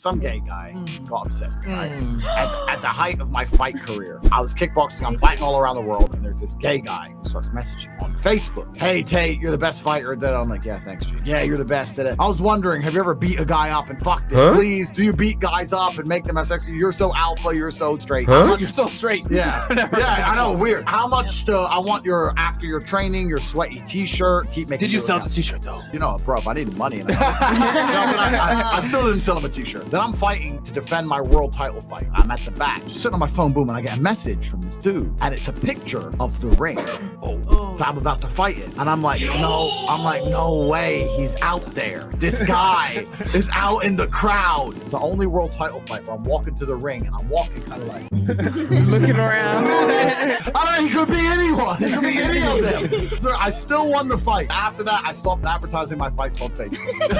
some gay guy Mm. got obsessed, right? Mm. At, at the height of my fight career, I was kickboxing, I'm fighting all around the world, and there's this gay guy who starts messaging on Facebook. Hey, Tate, you're the best fighter that I'm like, yeah, thanks, G. Yeah, you're the best at it. I was wondering, have you ever beat a guy up and fucked him? Huh? Please, do you beat guys up and make them have sex with you? You're so alpha, you're so straight. Huh? Much- You're so straight. yeah, yeah. I know, weird. How much to, I want your, after your training, your sweaty t-shirt, keep making Did you sell the t-shirt though? you know, bro, if I needed money, and I, no, but I, I, I still didn't sell him a t-shirt. Then I'm fighting to defend my world title fight. I'm at the back, just sitting on my phone, boom, and I get a message from this dude, and it's a picture of the ring. Oh. I'm about to fight it, and I'm like, no, I'm like, no way, he's out there. This guy is out in the crowd. It's the only world title fight where I'm walking to the ring, and I'm walking kind of like, Looking around. I don't know, he could be anyone. He could be any of them. So I still won the fight. After that, I stopped advertising my fights on Facebook.